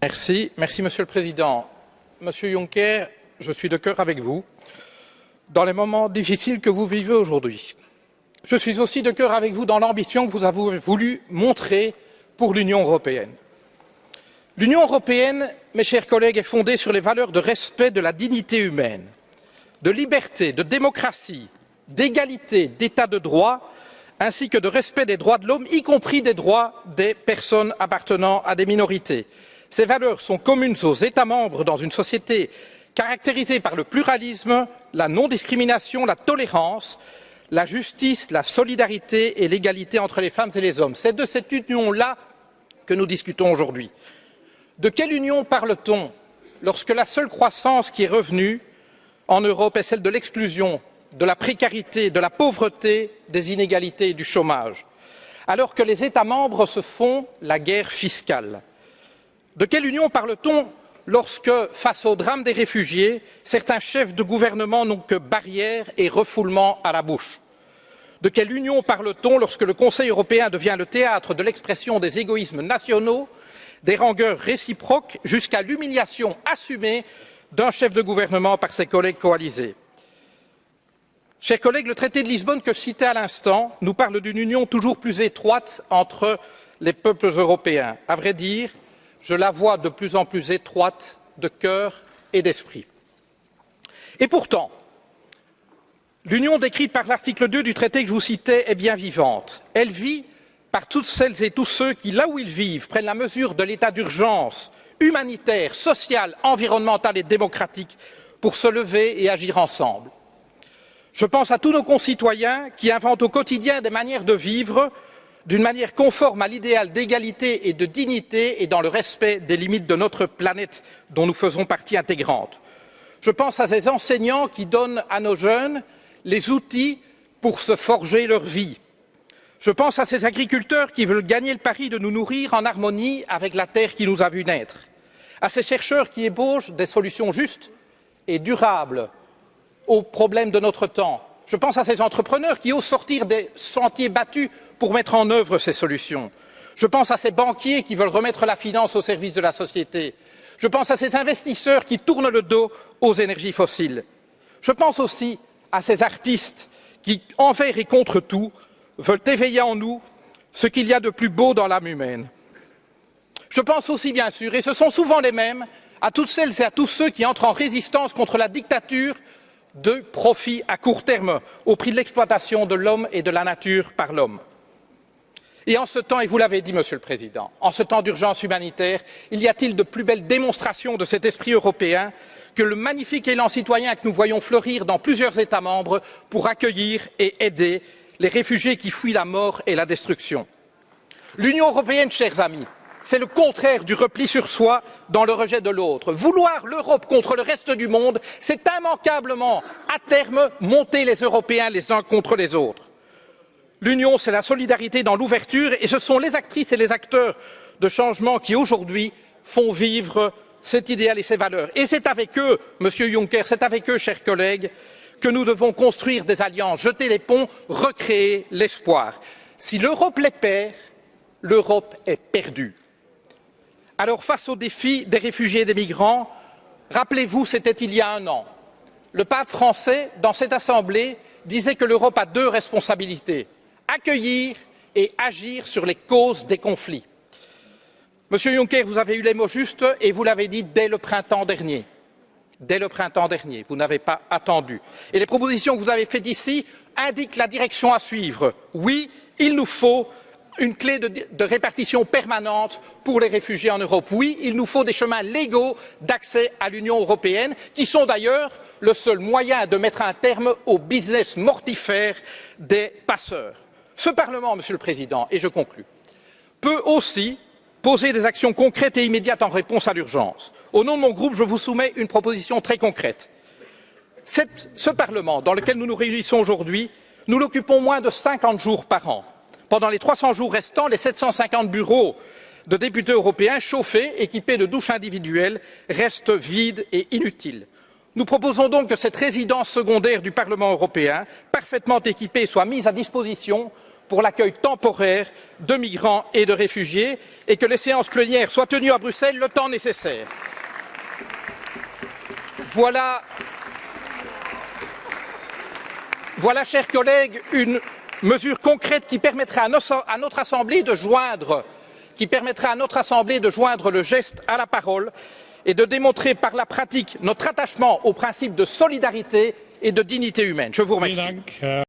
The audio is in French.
Merci. Monsieur le Président. Monsieur Juncker, je suis de cœur avec vous dans les moments difficiles que vous vivez aujourd'hui. Je suis aussi de cœur avec vous dans l'ambition que vous avez voulu montrer pour l'Union européenne. L'Union européenne, mes chers collègues, est fondée sur les valeurs de respect de la dignité humaine, de liberté, de démocratie, d'égalité, d'état de droit, ainsi que de respect des droits de l'homme, y compris des droits des personnes appartenant à des minorités. Ces valeurs sont communes aux États membres dans une société caractérisée par le pluralisme, la non-discrimination, la tolérance, la justice, la solidarité et l'égalité entre les femmes et les hommes. C'est de cette union-là que nous discutons aujourd'hui. De quelle union parle-t-on lorsque la seule croissance qui est revenue en Europe est celle de l'exclusion, de la précarité, de la pauvreté, des inégalités et du chômage, alors que les États membres se font la guerre fiscale? De quelle union parle-t-on lorsque, face au drame des réfugiés, certains chefs de gouvernement n'ont que barrières et refoulements à la bouche? De quelle union parle-t-on lorsque le Conseil européen devient le théâtre de l'expression des égoïsmes nationaux, des rangueurs réciproques, jusqu'à l'humiliation assumée d'un chef de gouvernement par ses collègues coalisés? Chers collègues, le traité de Lisbonne que je citais à l'instant nous parle d'une union toujours plus étroite entre les peuples européens. À vrai dire, je la vois de plus en plus étroite de cœur et d'esprit. Et pourtant, l'union décrite par l'article 2 du traité que je vous citais est bien vivante. Elle vit par toutes celles et tous ceux qui, là où ils vivent, prennent la mesure de l'état d'urgence humanitaire, social, environnemental et démocratique pour se lever et agir ensemble. Je pense à tous nos concitoyens qui inventent au quotidien des manières de vivre d'une manière conforme à l'idéal d'égalité et de dignité et dans le respect des limites de notre planète dont nous faisons partie intégrante. Je pense à ces enseignants qui donnent à nos jeunes les outils pour se forger leur vie. Je pense à ces agriculteurs qui veulent gagner le pari de nous nourrir en harmonie avec la terre qui nous a vus naître, à ces chercheurs qui ébauchent des solutions justes et durables aux problèmes de notre temps, je pense à ces entrepreneurs qui osent sortir des sentiers battus pour mettre en œuvre ces solutions. Je pense à ces banquiers qui veulent remettre la finance au service de la société. Je pense à ces investisseurs qui tournent le dos aux énergies fossiles. Je pense aussi à ces artistes qui, envers et contre tout, veulent éveiller en nous ce qu'il y a de plus beau dans l'âme humaine. Je pense aussi, bien sûr, et ce sont souvent les mêmes, à toutes celles et à tous ceux qui entrent en résistance contre la dictature de profit à court terme au prix de l'exploitation de l'homme et de la nature par l'homme. Et en ce temps, et vous l'avez dit, Monsieur le Président, en ce temps d'urgence humanitaire, il y a-t-il de plus belle démonstration de cet esprit européen que le magnifique élan citoyen que nous voyons fleurir dans plusieurs États membres pour accueillir et aider les réfugiés qui fuient la mort et la destruction? L'Union européenne, chers amis, c'est le contraire du repli sur soi dans le rejet de l'autre. Vouloir l'Europe contre le reste du monde, c'est immanquablement, à terme, monter les Européens les uns contre les autres. L'Union, c'est la solidarité dans l'ouverture et ce sont les actrices et les acteurs de changement qui, aujourd'hui, font vivre cet idéal et ces valeurs. Et c'est avec eux, Monsieur Juncker, c'est avec eux, chers collègues, que nous devons construire des alliances, jeter les ponts, recréer l'espoir. Si l'Europe les perd, l'Europe est perdue. Alors face aux défis des réfugiés et des migrants, rappelez-vous, c'était il y a un an. Le pape français, dans cette assemblée, disait que l'Europe a deux responsabilités accueillir et agir sur les causes des conflits. Monsieur Juncker, vous avez eu les mots justes et vous l'avez dit dès le printemps dernier. Dès le printemps dernier, vous n'avez pas attendu. Et les propositions que vous avez faites ici indiquent la direction à suivre. Oui, il nous faut une clé de, répartition permanente pour les réfugiés en Europe. Oui, il nous faut des chemins légaux d'accès à l'Union européenne, qui sont d'ailleurs le seul moyen de mettre un terme au business mortifère des passeurs. Ce Parlement, Monsieur le Président, et je conclus, peut aussi poser des actions concrètes et immédiates en réponse à l'urgence. Au nom de mon groupe, je vous soumets une proposition très concrète. Ce Parlement, dans lequel nous nous réunissons aujourd'hui, nous l'occupons moins de 50 jours par an. Pendant les 300 jours restants, les 750 bureaux de députés européens chauffés, équipés de douches individuelles, restent vides et inutiles. Nous proposons donc que cette résidence secondaire du Parlement européen, parfaitement équipée, soit mise à disposition pour l'accueil temporaire de migrants et de réfugiés et que les séances plénières soient tenues à Bruxelles le temps nécessaire. Voilà, voilà chers collègues, une mesure concrète qui permettrait à notre Assemblée de joindre qui permettra à notre Assemblée de joindre le geste à la parole et de démontrer par la pratique notre attachement au principe de solidarité et de dignité humaine. Je vous remercie.